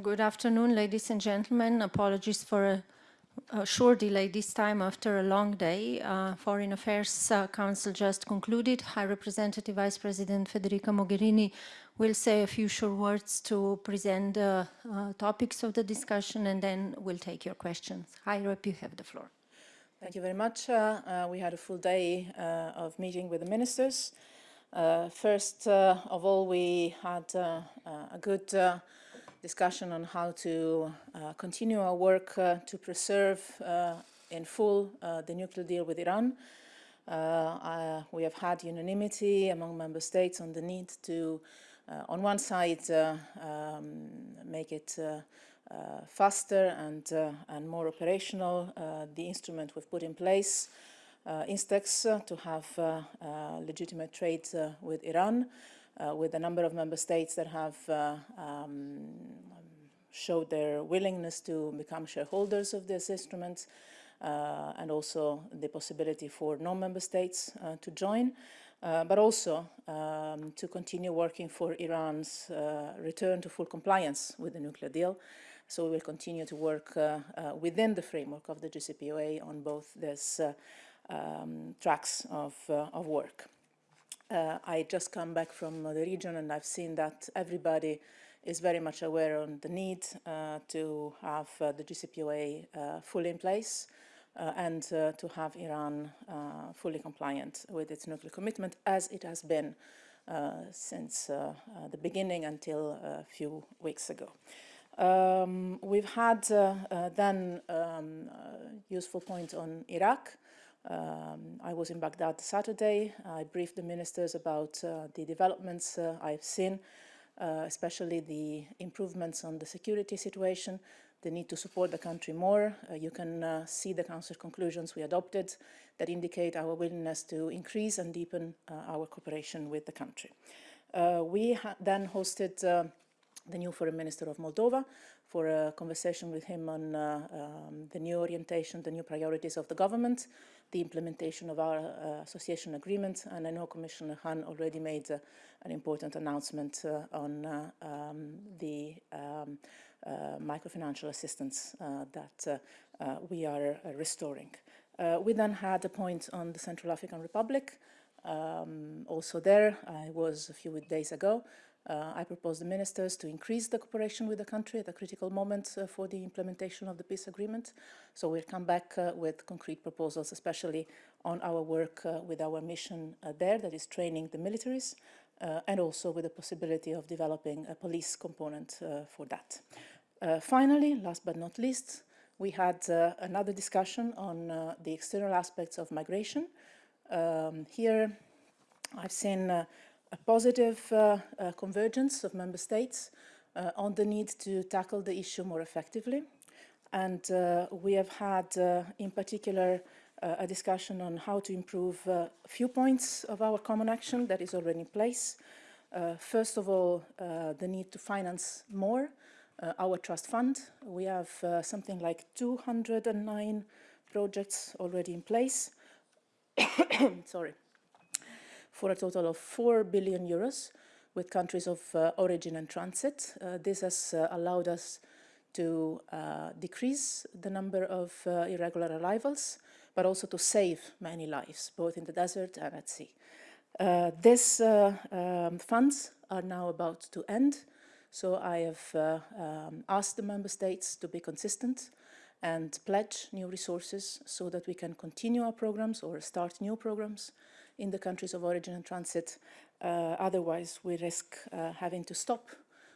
Good afternoon, ladies and gentlemen. Apologies for a, a short delay this time after a long day. Uh, Foreign Affairs uh, Council just concluded. High Representative Vice President Federica Mogherini will say a few short words to present the uh, topics of the discussion and then we'll take your questions. High Rep, you have the floor. Thank you very much. Uh, uh, we had a full day uh, of meeting with the ministers. Uh, first uh, of all, we had uh, a good discussion on how to continue our work to preserve in full the nuclear deal with Iran. we have had unanimity among member states on the need to, on one side, um, make it uh, faster and, uh, and more operational uh, the instrument we've put in place uh, Instex uh, to have uh, legitimate trade with Iran, with a number of member states that have um, showed their willingness to become shareholders of this instrument, and also the possibility for non-member states to join. Uh, but also um, to continue working for Iran's uh, return to full compliance with the nuclear deal. So we will continue to work uh, within the framework of the JCPOA on both these um, tracks of, uh, of work. Uh, I just come back from the region and I've seen that everybody is very much aware on the need uh, to have uh, the JCPOA uh, fully in place uh, and to have Iran fully compliant with its nuclear commitment as it has been since the beginning until a few weeks ago. Um, we've had then um, useful point on Iraq. Um, I was in Baghdad Saturday. I briefed the ministers about uh, the developments uh, I've seen, uh, especially the improvements on the security situation, the need to support the country more. Uh, you can uh, see the Council conclusions we adopted that indicate our willingness to increase and deepen uh, our cooperation with the country. we then hosted the new Foreign Minister of Moldova for a conversation with him on uh, um, the new orientation, the new priorities of the government, the implementation of our uh, association agreement, and I know Commissioner Hahn already made uh, an important announcement uh, on uh, um, the um, uh, microfinancial assistance that we are restoring. we then had a point on the Central African Republic. Um, also there, I was a few days ago, uh, I propose the ministers to increase the cooperation with the country at a critical moment uh, for the implementation of the peace agreement. So we'll come back uh, with concrete proposals, especially on our work uh, with our mission uh, there, that is training the militaries, uh, and also with the possibility of developing a police component for that. finally, last but not least, we had another discussion on the external aspects of migration. Um, here, I've seen positive uh, uh, convergence of member states uh, on the need to tackle the issue more effectively. And we have had, in particular, a discussion on how to improve a few points of our common action that is already in place. Uh, first of all, uh, the need to finance more uh, our trust fund. We have something like 209 projects already in place. Sorry for a total of 4 billion euros with countries of uh, origin and transit. Uh, this has uh, allowed us to uh, decrease the number of uh, irregular arrivals, but also to save many lives, both in the desert and at sea. Uh, these um, funds are now about to end, so I have um, asked the member states to be consistent and pledge new resources so that we can continue our programs or start new programs in the countries of origin and transit. Uh, otherwise, we risk uh, having to stop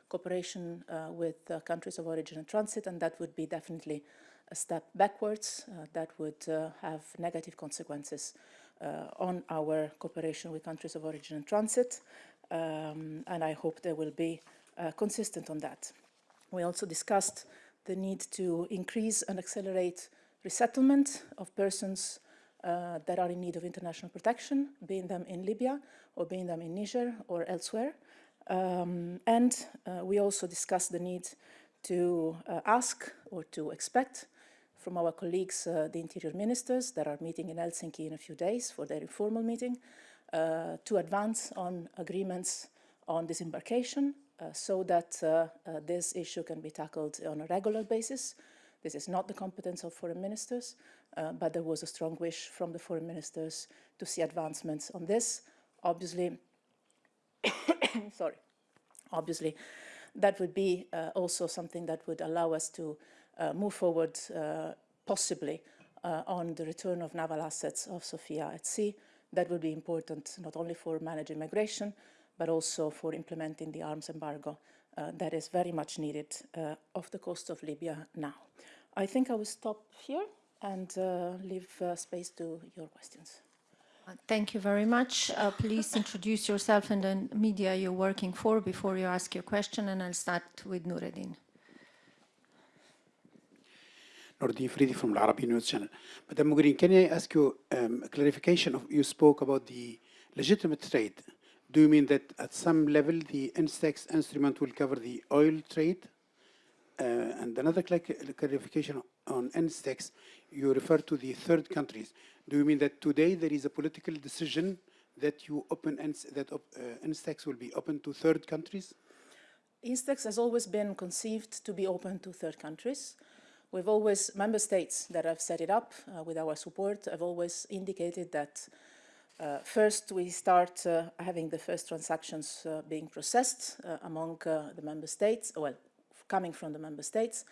cooperation uh, with countries of origin and transit, and that would be definitely a step backwards that would have negative consequences on our cooperation with countries of origin and transit. Um, and I hope they will be consistent on that. We also discussed the need to increase and accelerate resettlement of persons uh, that are in need of international protection, being them in Libya or being them in Niger or elsewhere. Um, and uh, we also discussed the need to uh, ask or to expect from our colleagues, uh, the interior ministers that are meeting in Helsinki in a few days for their informal meeting, uh, to advance on agreements on disembarkation uh, so that this issue can be tackled on a regular basis. This is not the competence of foreign ministers, uh, but there was a strong wish from the foreign ministers to see advancements on this. Obviously, sorry, obviously, that would be uh, also something that would allow us to uh, move forward uh, possibly uh, on the return of naval assets of Sophia at sea. That would be important not only for managing migration, but also for implementing the arms embargo uh, that is very much needed uh, off the coast of Libya now. I think I will stop here and uh, leave uh, space to your questions. Uh, Thank you very much. Uh, Please introduce yourself and the media you're working for before you ask your question, and I'll start with Nureddin. Nordin Fridi from the Arabi News Channel. Madam Mogherini, can I ask you um, a clarification of, you spoke about the legitimate trade. Do you mean that at some level the INSTEX instrument will cover the oil trade? Uh, and another clar- clarification on INSTEX, you refer to the third countries. Do you mean that today there is a political decision that you open, INS- that op- uh, INSTEX will be open to third countries? Instex has always been conceived to be open to third countries. We've always, member states that have set it up uh, with our support have always indicated that uh, first we start uh, having the first transactions uh, being processed among the member states, well, coming from the member states,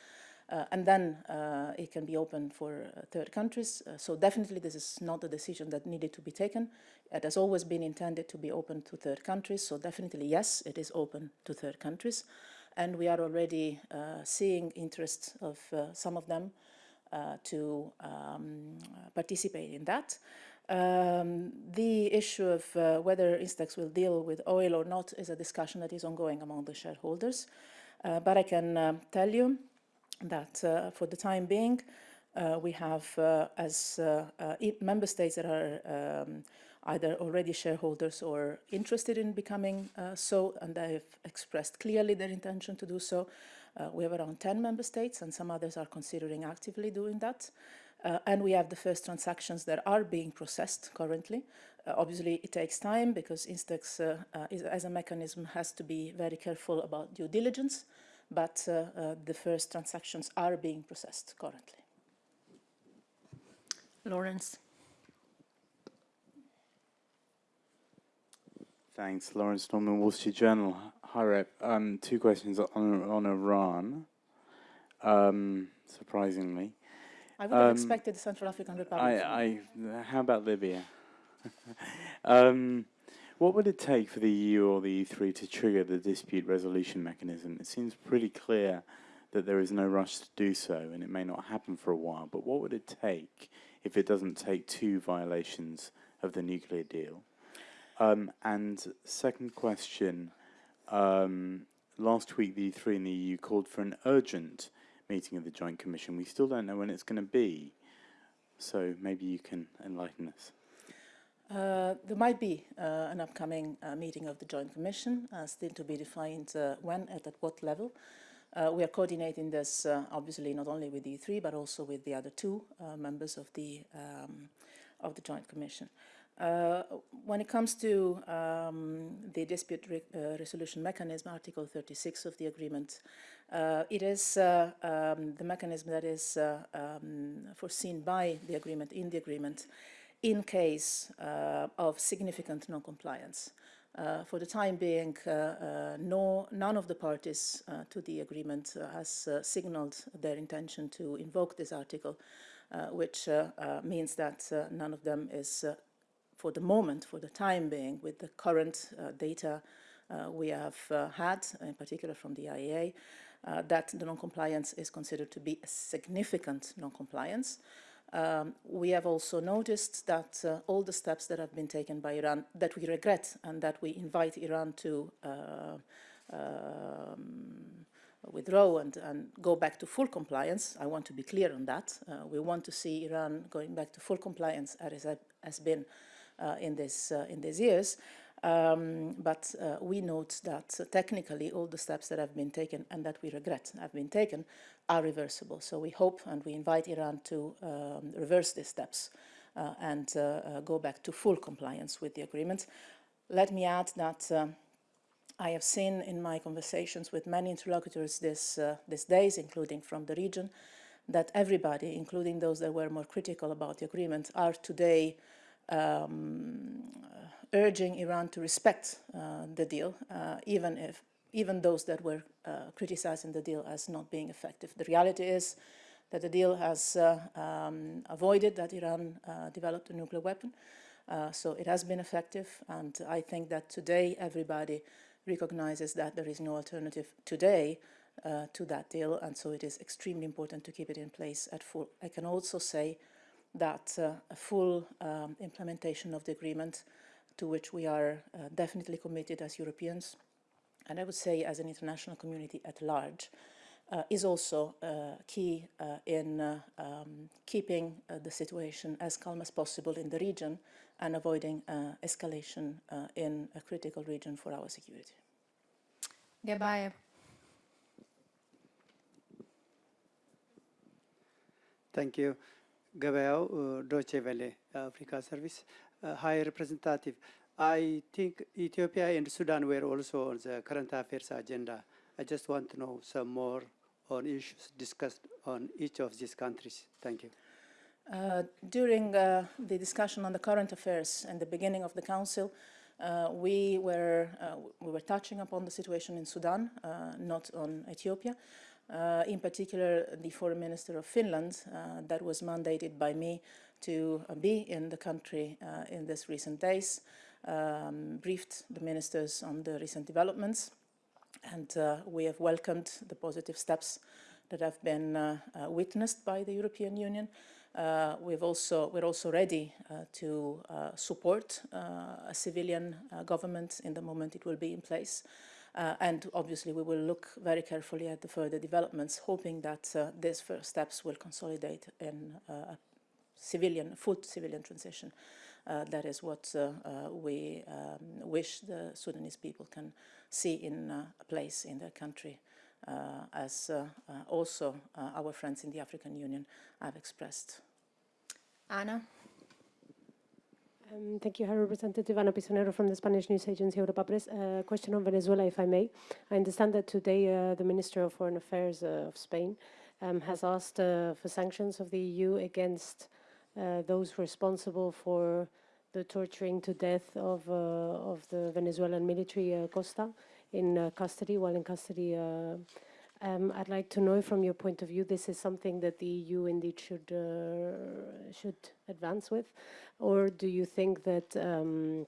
uh, and then uh, it can be open for uh, third countries. Uh, so definitely this is not a decision that needed to be taken. It has always been intended to be open to third countries, so definitely yes, it is open to third countries. And we are already uh, seeing interest of uh, some of them to um, participate in that. Um, the issue of whether Instex will deal with oil or not is a discussion that is ongoing among the shareholders. Uh, but I can um, tell you that uh, for the time being, uh, we have uh, as uh, uh, member states that are um, either already shareholders or interested in becoming uh, so, and they have expressed clearly their intention to do so. Uh, we have around 10 member states, and some others are considering actively doing that. Uh, and we have the first transactions that are being processed currently. Uh, obviously, it takes time because Instex, uh, uh, is, as a mechanism, has to be very careful about due diligence, but uh, uh, the first transactions are being processed currently. Laurence. Thanks, Laurence Norman, Wall Street Journal. Hi, Rep. Um, two questions on, on Iran, um, surprisingly. I would have Um, expected the Central African Republic. I, I, how about Libya? Um, what would it take for the EU or the E3 to trigger the dispute resolution mechanism? It seems pretty clear that there is no rush to do so, and it may not happen for a while. But what would it take if it doesn't take two violations of the nuclear deal? Um, and second question, um, last week the E3 and the EU called for an urgent meeting of the Joint Commission. We still don't know when it's going to be, so maybe you can enlighten us. Uh, there might be uh, an upcoming uh, meeting of the Joint Commission, uh, still to be defined uh, when and at what level. We are coordinating this, obviously, not only with the E3, but also with the other two members of the, um, of the Joint Commission. When it comes to um, the dispute re resolution mechanism, Article 36 of the agreement, it is um, the mechanism that is um, foreseen by the agreement, in the agreement, in case uh, of significant non-compliance. Uh, for the time being, uh, no, none of the parties to the agreement has signaled their intention to invoke this article, which means that none of them is, for the moment, for the time being, with the current uh, data uh, we have uh, had, in particular from the IAEA, uh, that the non-compliance is considered to be a significant non-compliance. Um, we have also noticed that uh, all the steps that have been taken by Iran that we regret and that we invite Iran to uh, um, withdraw and, and go back to full compliance. I want to be clear on that. Uh, we want to see Iran going back to full compliance as it has been uh, in, this, uh, in these years. Um, but uh, we note that uh, technically all the steps that have been taken and that we regret have been taken are reversible. So we hope and we invite Iran to um, reverse these steps uh, and uh, uh, go back to full compliance with the agreement. Let me add that um, I have seen in my conversations with many interlocutors this, uh, these days, including from the region, that everybody, including those that were more critical about the agreement, are today um, urging Iran to respect uh, the deal, uh, even if even those that were uh, criticizing the deal as not being effective. The reality is that the deal has um, avoided that Iran developed a nuclear weapon, so it has been effective, and I think that today everybody recognizes that there is no alternative today uh, to that deal, and so it is extremely important to keep it in place at full. I can also say that uh, a full um, implementation of the agreement to which we are uh, definitely committed as Europeans, and I would say as an international community at large, uh, is also uh, key uh, in uh, um, keeping uh, the situation as calm as possible in the region and avoiding uh, escalation uh, in a critical region for our security. Gabayev. Thank you. Gabriel, uh, Deutsche Welle, Africa Service. High Representative, I think Ethiopia and Sudan were also on the current affairs agenda. I just want to know some more on issues discussed on each of these countries. Thank you. Uh, during uh, the discussion on the current affairs and the beginning of the council, uh, we were uh, we were touching upon the situation in Sudan, uh, not on Ethiopia. Uh, in particular, the foreign minister of Finland, that was mandated by me to uh, be in the country uh, in these recent days, um, briefed the ministers on the recent developments, and uh, we have welcomed the positive steps that have been witnessed by the European Union. Uh, we've also, we're also ready uh, to uh, support a civilian government in the moment it will be in place. and obviously we will look very carefully at the further developments, hoping that these first steps will consolidate in civilian, full civilian transition. Uh, that is what uh, uh, we um, wish the Sudanese people can see in a place in their country, as also our friends in the African Union have expressed. Anna. Um, thank you, High Representative Ana Pisonero from the Spanish news agency Europa Press. Uh, question on Venezuela, if I may. I understand that today uh, the Minister of Foreign Affairs uh, of Spain um, has asked uh, for sanctions of the EU against uh, those responsible for the torturing to death of, uh, of the Venezuelan military Costa in custody, while in custody um, I'd like to know from your point of view, this is something that the EU indeed should uh, should advance with, or do you think that um,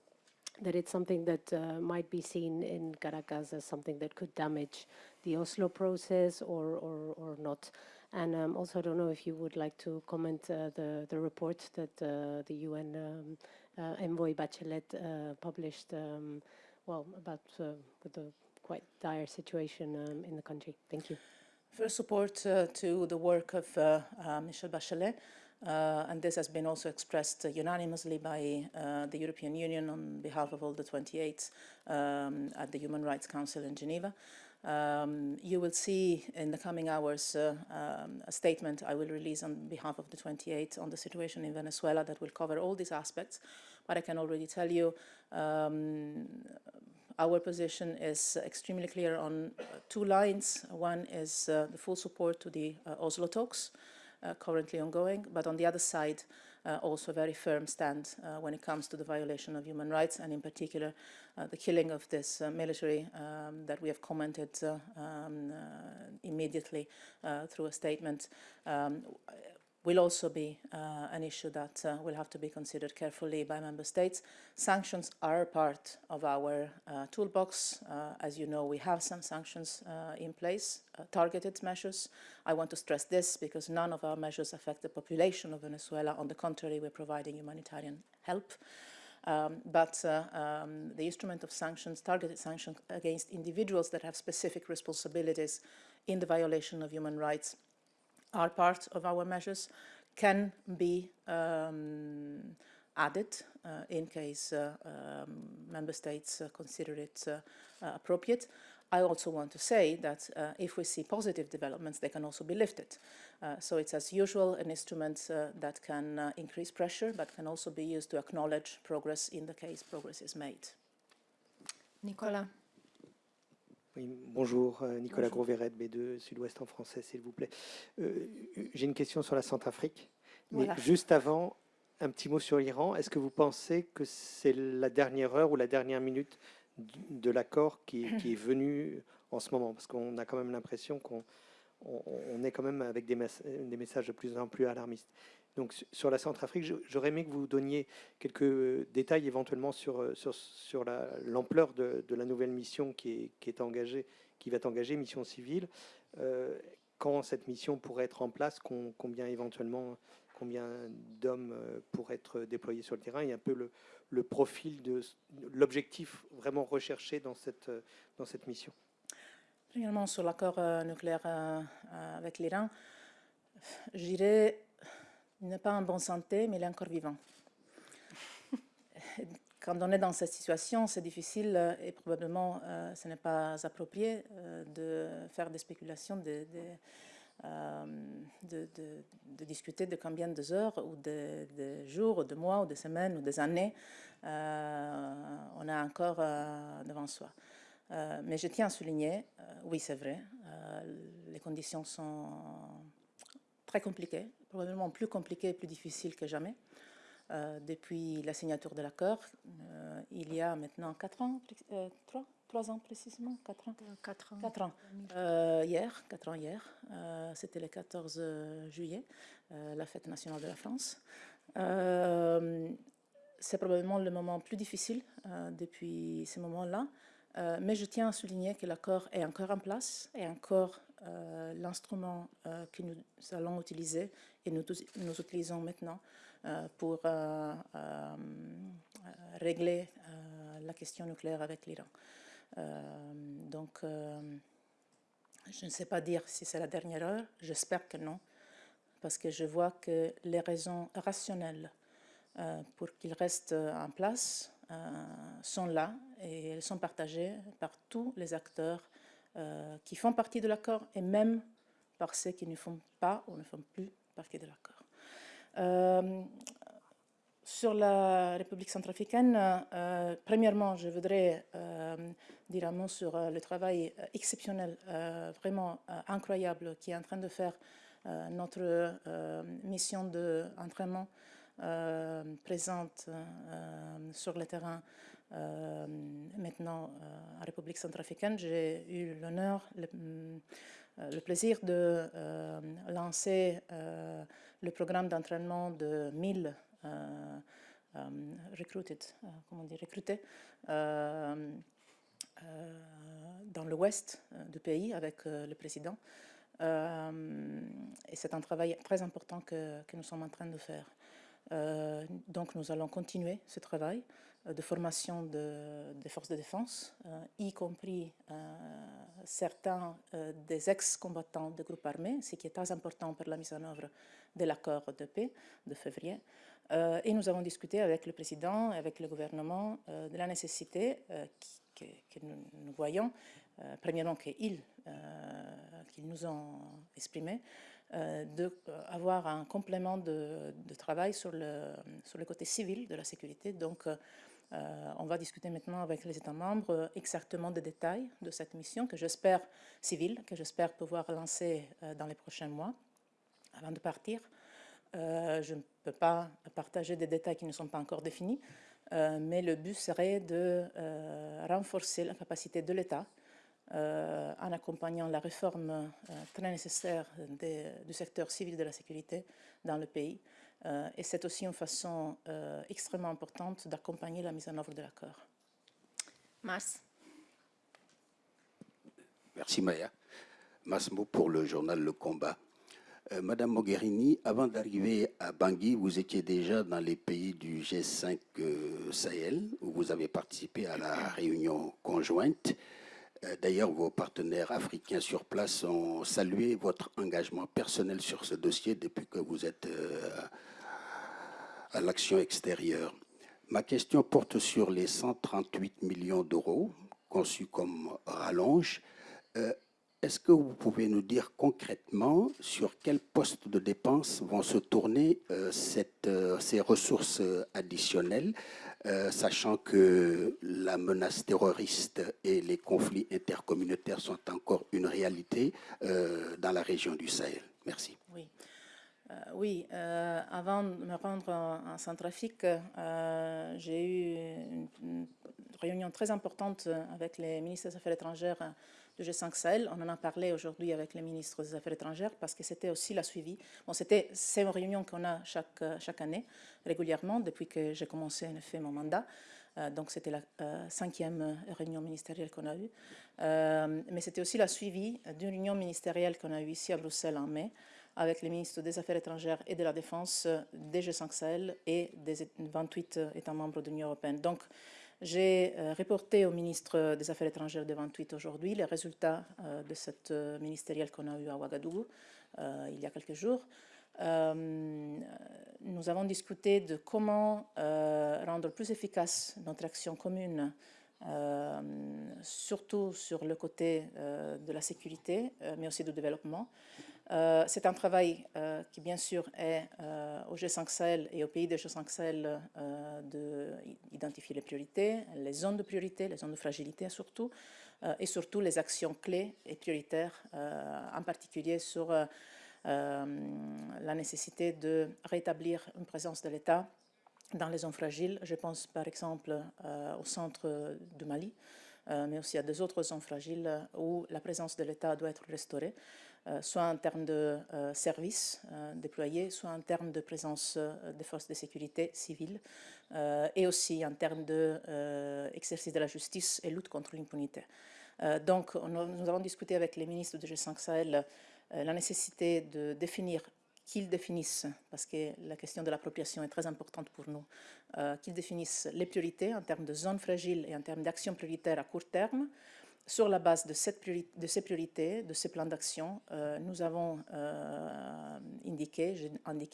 that it's something that uh, might be seen in Caracas as something that could damage the Oslo process, or or, or not? And um, also, I don't know if you would like to comment uh, the the report that uh, the UN um, uh, envoy Bachelet uh, published. Um, well, about with the quite dire situation um, in the country. Thank you. First support uh, to the work of uh, uh, Michelle Bachelet, uh, and this has been also expressed uh, unanimously by uh, the European Union on behalf of all the 28 um, at the Human Rights Council in Geneva. Um, you will see in the coming hours um, a statement I will release on behalf of the 28 on the situation in Venezuela that will cover all these aspects, but I can already tell you um, our position is extremely clear on uh, two lines. One is uh, the full support to the uh, Oslo talks, uh, currently ongoing, but on the other side, uh, also a very firm stand uh, when it comes to the violation of human rights, and in particular, the killing of this military um, that we have commented um, immediately through a statement. Um, will also be uh, an issue that uh, will have to be considered carefully by member states. Sanctions are part of our uh, toolbox. Uh, as you know, we have some sanctions uh, in place, uh, targeted measures. I want to stress this because none of our measures affect the population of Venezuela. On the contrary, we're providing humanitarian help. Um, but um, the instrument of sanctions, targeted sanctions against individuals that have specific responsibilities in the violation of human rights are part of our measures can be um, added uh, in case uh, um, member states uh, consider it uh, uh, appropriate. I also want to say that uh, if we see positive developments, they can also be lifted. so it's as usual an instrument that can increase pressure, but can also be used to acknowledge progress in the case progress is made. Nicola. Oui, bonjour, euh, Nicolas Gros-Verret, B2 Sud-Ouest en français, s'il vous plaît. Euh, J'ai une question sur la Centrafrique. Mais Voilà. juste avant, un petit mot sur l'Iran. Est-ce que vous pensez que c'est la dernière heure ou la dernière minute de l'accord qui, qui est venu en ce moment? Parce qu'on a quand même l'impression qu'on on, on est quand même avec des, mess- des messages de plus en plus alarmistes. Donc su- sur la Centrafrique, j'aurais aimé que vous donniez quelques détails éventuellement sur, euh, sur, sur la- l'ampleur de, de la nouvelle mission qui est, qui est engagée, qui va être engagée, mission civile. Euh, quand cette mission pourrait être en place, com- combien éventuellement, combien d'hommes euh, pourraient être déployés sur le terrain? Et un peu le, le profil de l'objectif vraiment recherché dans cette, dans cette mission. Premièrement, sur l'accord nucléaire avec l'Iran, je dirais, il n'est pas en bonne santé, mais il est encore vivant. Quand on est dans cette situation, c'est difficile euh, et probablement euh, ce n'est pas approprié euh, de faire des spéculations, de, de, discuter de combien de heures ou de, jours, ou de mois, ou de semaines, ou des années on a encore devant soi. Mais je tiens à souligner, oui c'est vrai, les conditions sont très compliquées, probablement plus compliquées et plus difficiles que jamais. Euh, depuis la signature de l'accord, euh, il y a maintenant 4 ans, 3, 3 ans précisément, 4 ans. Quatre ans. 4 ans. Euh, hier, 4 ans hier, euh, c'était le 14 juillet, euh, la fête nationale de la France. Euh, c'est probablement le moment plus difficile euh, depuis ce moment-là, Euh, mais je tiens à souligner que l'accord est encore en place et encore euh, l'instrument euh, que nous allons utiliser et nous, nous utilisons maintenant pour régler la question nucléaire avec l'Iran. Donc, je ne sais pas dire si c'est la dernière heure, j'espère que non, parce que je vois que les raisons rationnelles pour qu'il reste en place sont là et elles sont partagées par tous les acteurs euh, qui font partie de l'accord et même par ceux qui ne font pas ou ne font plus partie de l'accord. Euh, sur la République centrafricaine, euh, premièrement, je voudrais euh, dire un mot sur euh, le travail euh, exceptionnel, euh, vraiment euh, incroyable, qui est en train de faire euh, notre euh, mission d'entraînement euh, présente euh, sur le terrain euh, maintenant euh, en République centrafricaine. J'ai eu l'honneur, le, euh, plaisir de euh, lancer euh, le programme d'entraînement de 1000 euh, euh, recruited, euh, recrutés euh, euh, dans l'ouest euh, du pays avec euh, le président. Euh, et c'est un travail très important que nous sommes en train de faire. Euh, donc nous allons continuer ce travail euh, de formation de- des forces de défense, euh, y compris certains des ex-combattants des groupes armés, ce qui est très important pour la mise en œuvre de l'accord de paix de février. Et nous avons discuté avec le président et avec le gouvernement de la nécessité que, nous, voyons, premièrement qu'ils qu'ils nous ont exprimé, d'avoir un complément de, travail sur le, côté civil de la sécurité. Donc, euh, euh, on va discuter maintenant avec les États membres euh, exactement des détails de cette mission que j'espère civile, que j'espère pouvoir lancer euh, dans les prochains mois avant de partir. Euh, je ne peux pas partager des détails qui ne sont pas encore définis, euh, mais le but serait de euh, renforcer la capacité de l'État euh, en accompagnant la réforme euh, très nécessaire des- du secteur civil de la sécurité dans le pays. Euh, et c'est aussi une façon euh, extrêmement importante d'accompagner la mise en œuvre de l'accord. Mars. Merci Maya. Massimo pour le journal Le Combat. Euh, Madame Mogherini, avant d'arriver à Bangui, vous étiez déjà dans les pays du G5 euh, Sahel, où vous avez participé à la réunion conjointe. Euh, D'ailleurs, vos partenaires africains sur place ont salué votre engagement personnel sur ce dossier depuis que vous êtes euh, à l'action extérieure. Ma question porte sur les 138 millions d'euros conçus comme rallonge. Euh, Est-ce que vous pouvez nous dire concrètement sur quel poste de dépenses vont se tourner ces ressources additionnelles euh, sachant que la menace terroriste et les conflits intercommunautaires sont encore une réalité euh, dans la région du Sahel. Merci. Oui. Euh, oui, avant de me rendre en, en Centrafrique, j'ai eu une, une réunion très importante avec les ministres des Affaires étrangères du G5 Sahel. On en a parlé aujourd'hui avec les ministres des Affaires étrangères parce que c'était aussi la suivi. Bon, c'était, c'est une réunion qu'on a chaque, chaque année, régulièrement, depuis que j'ai commencé en effet mon mandat. Euh, donc c'était la euh, cinquième réunion ministérielle qu'on a eue. Euh, mais c'était aussi la suivi d'une réunion ministérielle qu'on a eue ici à Bruxelles en mai avec les ministres des Affaires étrangères et de la Défense des G5 Sahel et des 28 États membres de l'Union européenne. Donc, j'ai euh, reporté au ministre des Affaires étrangères de 28 aujourd'hui les résultats euh, de cette euh, ministérielle qu'on a eue à Ouagadougou il y a quelques jours. Nous avons discuté de comment euh, rendre plus efficace notre action commune, euh, surtout sur le côté de la sécurité, mais aussi du développement. Euh, c'est un travail euh, qui, bien sûr, est euh, au G5 Sahel et au pays des G5 Sahel d'identifier les priorités, les zones de priorité, les zones de fragilité surtout, et surtout les actions clés et prioritaires, en particulier sur la nécessité de rétablir une présence de l'État dans les zones fragiles. Je pense par exemple au centre du Mali, mais aussi à des autres zones fragiles où la présence de l'État doit être restaurée. Euh, soit en termes de euh, services euh, déployés, soit en termes de présence des forces de sécurité civiles, et aussi en termes d'exercice de, la justice et lutte contre l'impunité. donc, on, nous avons discuté avec les ministres du G5 Sahel la nécessité de définir qu'ils définissent, parce que la question de l'appropriation est très importante pour nous, qu'ils définissent les priorités en termes de zones fragiles et en termes d'actions prioritaires à court terme, sur la base de, ces priorités, de ces plans d'action, euh, nous avons euh, indiqué,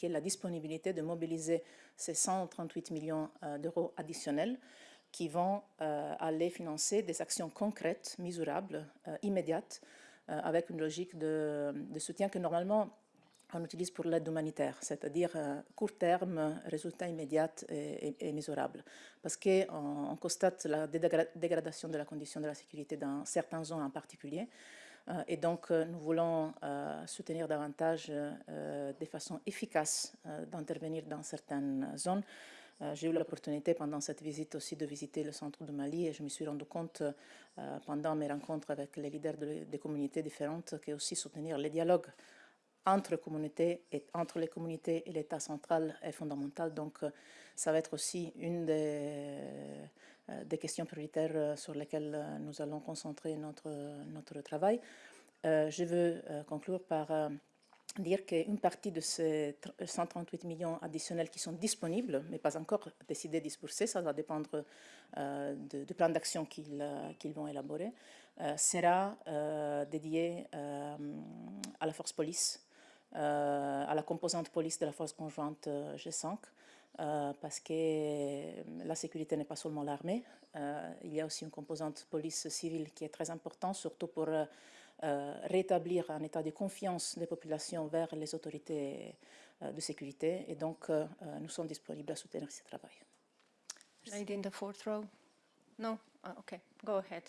la disponibilité de mobiliser ces 138 millions euh, d'euros additionnels qui vont aller financer des actions concrètes, mesurables, immédiates, avec une logique de soutien que normalement on utilise pour l'aide humanitaire, c'est-à-dire euh, court terme, résultat immédiat et, et, mesurable. Parce qu'on on constate la dégradation de la condition de la sécurité dans certaines zones en particulier. Euh, et donc, euh, nous voulons soutenir davantage de façon efficace d'intervenir dans certaines zones. J'ai eu l'opportunité pendant cette visite aussi de visiter le centre de Mali et je me suis rendu compte pendant mes rencontres avec les leaders de, des communautés différentes que aussi soutenir les dialogues entre communautés et entre les communautés et l'État central est fondamentale. Donc, euh, ça va être aussi une des, euh, questions prioritaires euh, sur lesquelles nous allons concentrer notre, notre travail. je veux conclure par dire qu'une partie de ces 138 millions additionnels qui sont disponibles, mais pas encore décidés de disperser, ça va dépendre du de plan d'action qu'ils qu vont élaborer, sera dédié à la force police à la composante police de la force conjointe euh, G5, euh, parce que la sécurité n'est pas seulement l'armée, il y a aussi une composante police civile qui est très importante, surtout pour rétablir un état de confiance des populations vers les autorités de sécurité. Et donc, nous sommes disponibles à soutenir ce travail. Lady in the fourth row. No? Okay, go ahead.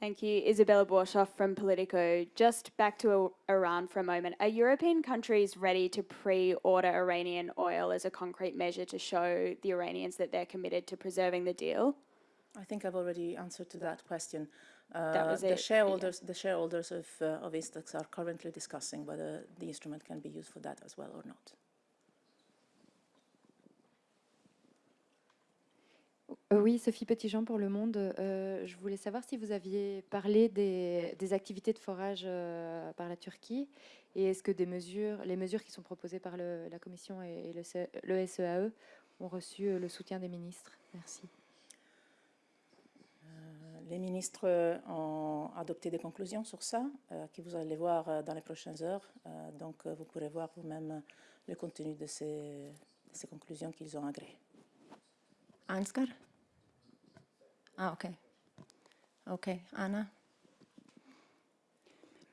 Thank you. Isabella Borshoff from Politico. Just back to Iran for a moment. Are European countries ready to pre-order Iranian oil as a concrete measure to show the Iranians that they're committed to preserving the deal? I think I've already answered to that question. That Uh, was the it, shareholders, the shareholders of uh, of Instex are currently discussing whether the instrument can be used for that as well or not. Oui, Sophie Petitjean pour Le Monde. Euh, je voulais savoir si vous aviez parlé des, des activités de forage euh, par la Turquie et est-ce que des mesures, les mesures qui sont proposées par le- la Commission et, et le, C- le SEAE ont reçu euh, le soutien des ministres? Merci. Euh, Les ministres ont adopté des conclusions sur ça, euh, que vous allez voir dans les prochaines heures. Euh, donc, vous pourrez voir vous-même le contenu de ces, de ces conclusions qu'ils ont agréées. Ansgar? Ah, okay. Okay, Anna?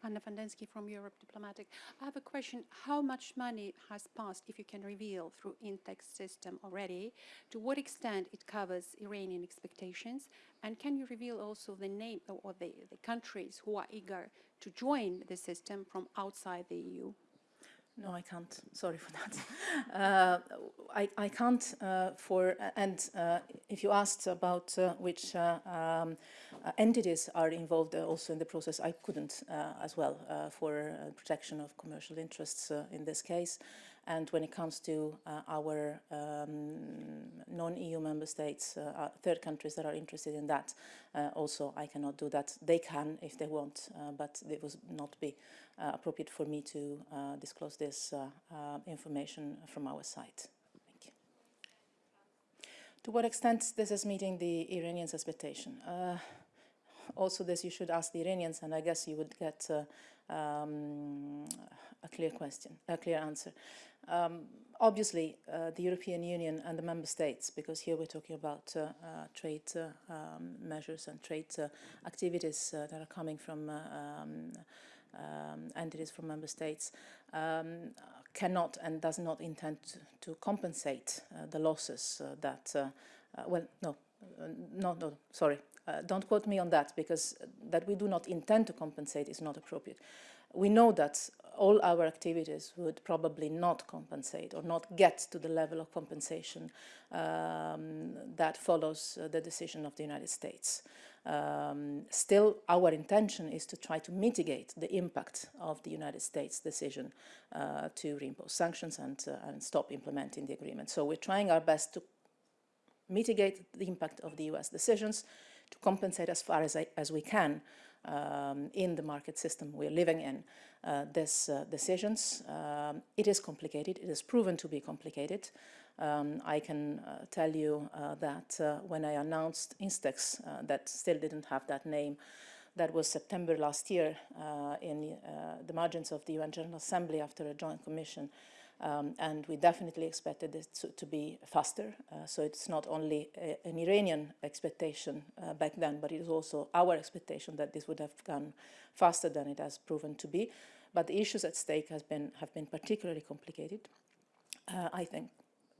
Anna van Densky from Europe Diplomatic. I have a question. How much money has passed, if you can reveal, through Instex system already? To what extent it covers Iranian expectations? And can you reveal also the name or- the, the countries who are eager to join the system from outside the EU? No, I can't. Sorry for that. Uh, I, I can't uh, for, and uh, if you asked about uh, which uh, um, uh, entities are involved uh, also in the process, I couldn't uh, as well uh, for uh, protection of commercial interests uh, in this case. And when it comes to uh, our um, non-EU member states, uh, uh, third countries that are interested in that, uh, also I cannot do that. They can if they want, uh, but it would not be uh, appropriate for me to disclose this information from our side. Thank you. To what extent this is meeting the Iranians' expectation? Also, this you should ask the Iranians, and I guess you would get um, a clear question, a clear answer. Um, obviously, uh, the European Union and the member states, because here we're talking about uh, uh, trade uh, um, measures and trade uh, activities uh, that are coming from um, um, entities from member states, um, cannot and does not intend to, to compensate the losses that, well, no, no, no, sorry, uh, don't quote me on that because that we do not intend to compensate is not appropriate. We know that all our activities would probably not compensate or not get to the level of compensation um, that follows uh, the decision of the United States. Um, still, our intention is to try to mitigate the impact of the United States decision uh, to reimpose sanctions and, uh, and stop implementing the agreement. So we're trying our best to mitigate the impact of the US decisions, to compensate as far as, I, as we can um, in the market system we're living in uh, these uh, decisions. Um, it is complicated, it is proven to be complicated. Um, I can uh, tell you uh, that uh, when I announced Instex, uh, that still didn't have that name, that was September last year in the margins of the UN General Assembly after a joint commission. Um, and we definitely expected it to, to be faster. Uh, so it's not only a, an Iranian expectation uh, back then, but it is also our expectation that this would have gone faster than it has proven to be. But the issues at stake been, have been particularly complicated. Uh, I think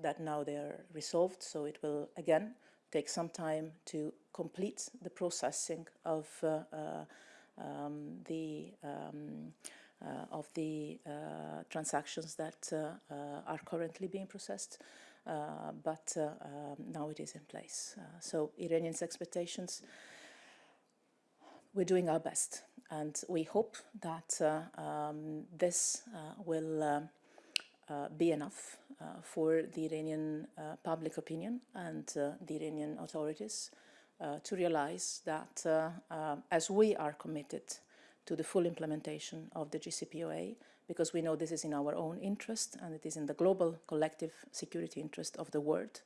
that now they are resolved, so it will again take some time to complete the processing of uh, uh, um, the um, of the uh, transactions that uh, uh, are currently being processed, uh, but uh, um, now it is in place. Uh, so Iranians' expectations, we're doing our best, and we hope that uh, um, this uh, will uh, be enough uh, for the Iranian uh, public opinion and uh, the Iranian authorities uh, to realize that uh, uh, as we are committed to the full implementation of the JCPOA, because we know this is in our own interest and it is in the global collective security interest of the world.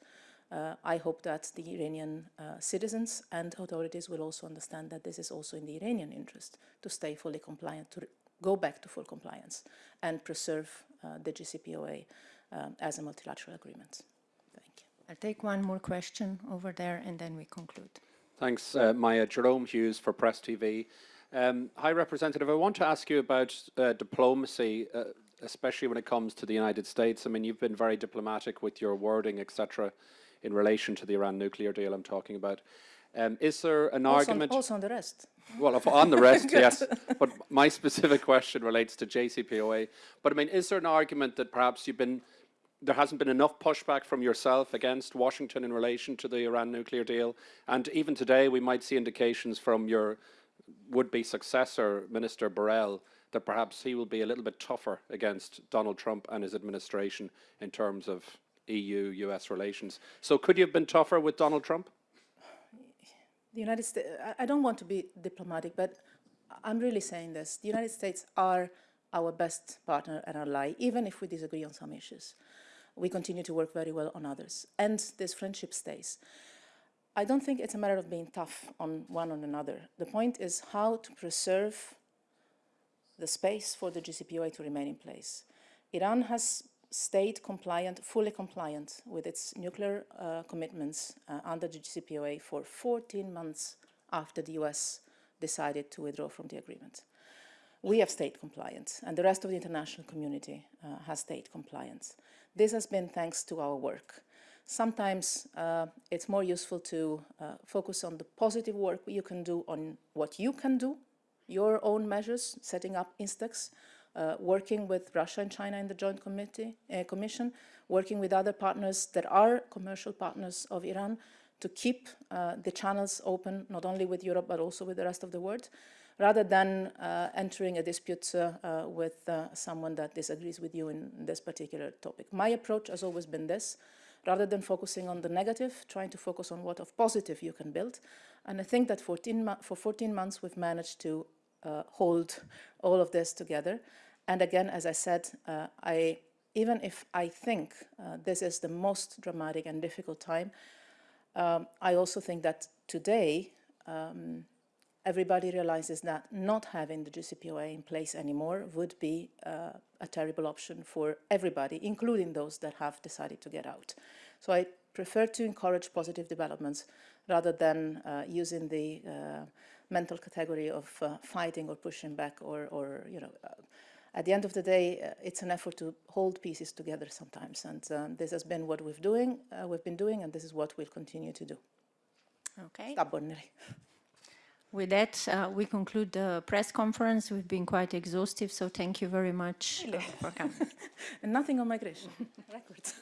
Uh, I hope that the Iranian uh, citizens and authorities will also understand that this is also in the Iranian interest to stay fully compliant, to go back to full compliance and preserve uh, the JCPOA um, as a multilateral agreement. Thank you. I'll take one more question over there and then we conclude. Thanks, uh, Maya. Jerome Hughes for Press TV. Um, High Representative, I want to ask you about uh, diplomacy, uh, especially when it comes to the United States. I mean, you've been very diplomatic with your wording, etc., in relation to the Iran nuclear deal I'm talking about. Um, is there an Also on, argument? also on the rest. Well, on the rest, yes. But my specific question relates to JCPOA. But I mean, is there an argument that perhaps you've been there hasn't been enough pushback from yourself against Washington in relation to the Iran nuclear deal? And even today, we might see indications from your would-be successor, Minister Borrell, that perhaps he will be a little bit tougher against Donald Trump and his administration in terms of EU-US relations. So could you have been tougher with Donald Trump? The United States, I don't want to be diplomatic, but I'm really saying this. The United States are our best partner and ally, even if we disagree on some issues. We continue to work very well on others, and this friendship stays. I don't think it's a matter of being tough on one on another. The point is how to preserve the space for the JCPOA to remain in place. Iran has stayed compliant, fully compliant with its nuclear uh, commitments uh, under the JCPOA for 14 months after the US decided to withdraw from the agreement. we have stayed compliant, and the rest of the international community uh, has stayed compliant. This has been thanks to our work. Sometimes uh, it's more useful to uh, focus on the positive work you can do on what you can do, your own measures, setting up Instex, uh, working with Russia and China in the Joint Committee, uh, Commission, working with other partners that are commercial partners of Iran to keep uh, the channels open, not only with Europe, but also with the rest of the world, rather than uh, entering a dispute with someone that disagrees with you in this particular topic. My approach has always been this, rather than focusing on the negative, trying to focus on what of positive you can build. And I think that 14 for 14 months we've managed to uh, hold all of this together. And again, as I said, uh, I, even if I think uh, this is the most dramatic and difficult time, um, I also think that today um, everybody realizes that not having the JCPOA in place anymore would be uh, a terrible option for everybody, including those that have decided to get out. So I prefer to encourage positive developments rather than uh, using the uh, mental category of uh, fighting or pushing back or, or you know, uh, at the end of the day, uh, it's an effort to hold pieces together sometimes. And um, this has been what we've, doing, we've been doing, and this is what we'll continue to do. Okay. Stubbornly. With that, uh, we conclude the press conference. We've been quite exhaustive, so thank you very much uh, for coming. and nothing on migration. Records.